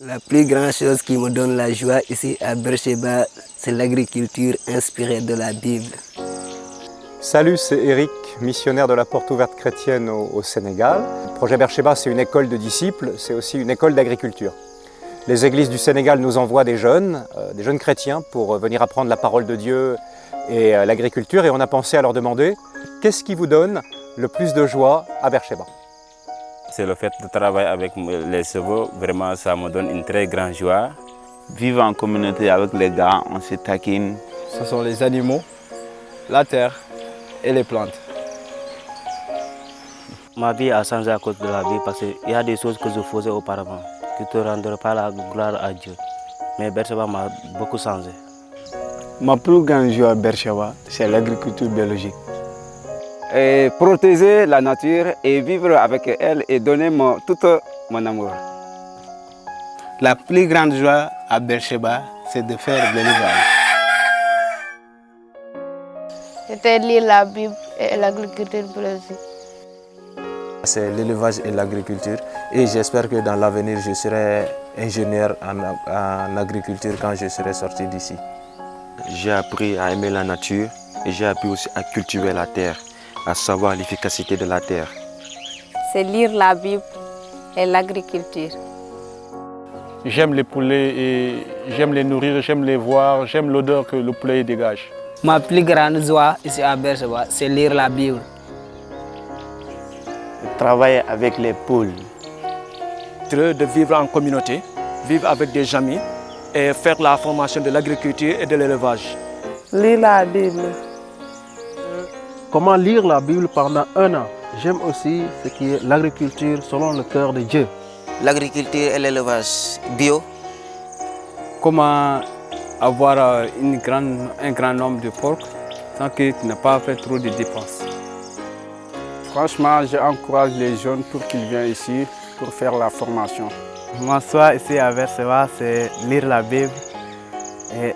La plus grande chose qui me donne la joie ici à Bercheba, c'est l'agriculture inspirée de la Bible. Salut, c'est Eric, missionnaire de la Porte Ouverte Chrétienne au, Sénégal. Le projet Bercheba, c'est une école de disciples, c'est aussi une école d'agriculture. Les églises du Sénégal nous envoient des jeunes, euh, des jeunes chrétiens, pour venir apprendre la parole de Dieu et euh, l'agriculture. Et on a pensé à leur demander, qu'est-ce qui vous donne le plus de joie à Bercheba C'est le fait de travailler avec les chevaux, vraiment ça me donne une très grande joie. Vivre en communauté avec les gars, on se taquine. Ce sont les animaux, la terre et les plantes. Ma vie a changé à cause de la vie parce qu'il y a des choses que je faisais auparavant qui ne te rendraient pas la gloire à Dieu. Mais Bercheva m'a beaucoup changé. Ma plus grande joie à Bercheva, c'est l'agriculture biologique. Et protéger la nature et vivre avec elle et donner mon, tout mon amour. La plus grande joie à Bercheba, c'est de faire de l'élevage. C'était lire la Bible et l'agriculture biologique. C'est l'élevage et l'agriculture et j'espère que dans l'avenir je serai ingénieur en, en agriculture quand je serai sorti d'ici. J'ai appris à aimer la nature et j'ai appris aussi à cultiver la terre, à savoir l'efficacité de la terre. C'est lire la Bible et l'agriculture. J'aime les poulets et j'aime les nourrir, j'aime les voir, j'aime l'odeur que le poulet dégage. Ma plus grande joie ici à Bercheba, c'est lire la Bible. Travailler avec les poules. De vivre en communauté, vivre avec des amis et faire la formation de l'agriculture et de l'élevage. Lire la Bible. Comment lire la Bible pendant un an? J'aime aussi ce qui est l'agriculture selon le cœur de Dieu. L'agriculture et l'élevage bio. Comment avoir une grande, un grand nombre de porcs sans que tu n'aies pas fait trop de dépenses? Franchement, j'encourage les jeunes pour qu'ils viennent ici pour faire la formation. Mon choix ici à Verseva, c'est lire la Bible et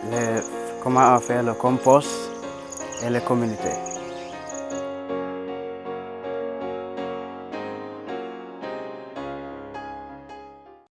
comment faire le compost et les communautés.